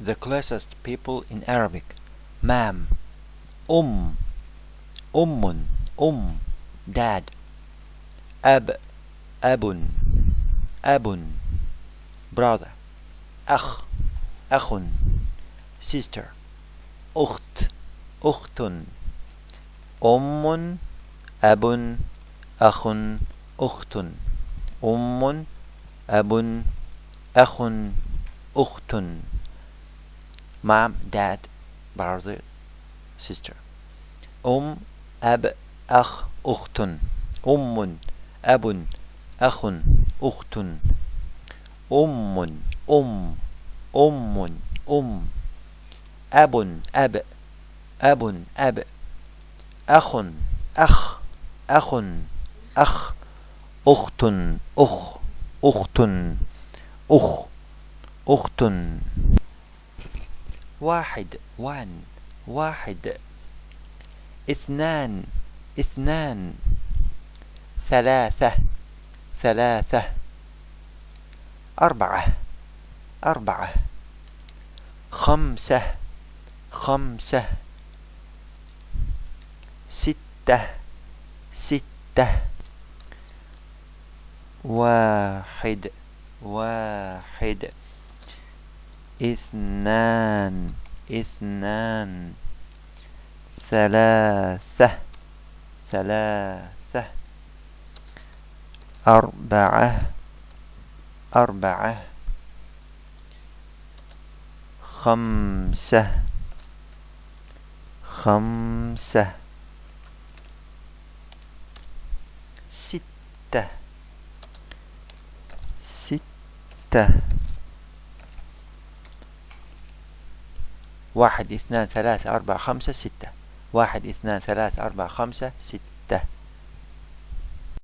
the closest people in Arabic. مام أم أم أم dad. أب أب أب brother. أخ أخ sister. أخت أخت أم أب أخ أخت أم أب أخ أخت mom dad brother sister أم أب أخ أخت أم أب أخ أخت أم أم أم أم. أب أب أب أب. أخ أخ أخ أخ. أخت أخ أخت أخ أخت واحد وان واحد. اثنان اثنان. ثلاثة ثلاثة. أربعة أربعة. خمسة خمسة. ستة ستة. واحد واحد. اثنان اثنان. ثلاثة ثلاثة. أربعة أربعة. خمسة خمسة. ستة ستة. واحد اثنان ثلاثة أربعة خمسة ستة. واحد اثنان ثلاثة أربعة خمسة ستة.